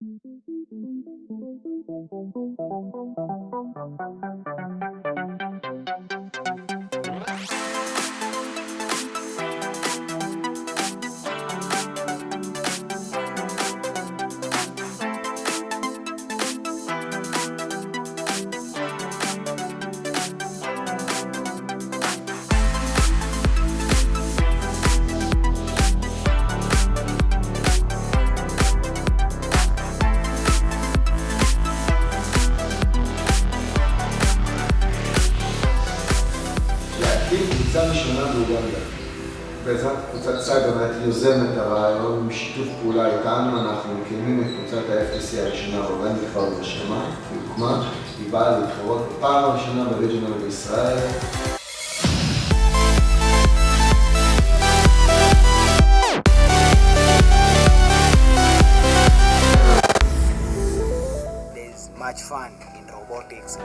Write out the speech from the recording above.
Thank you. להקים קבוצה ראשונה באוגנדה. בעזרת קבוצת CyberNet יוזמת הרעיון בשיתוף פעולה איתנו, אנחנו מקימים את קבוצת ה-FTC הראשונה באוגנדה כבר בשמה, היא הוקמה, היא באה להתחרות בפעם הראשונה ב regional בישראל. Much fun in robotics.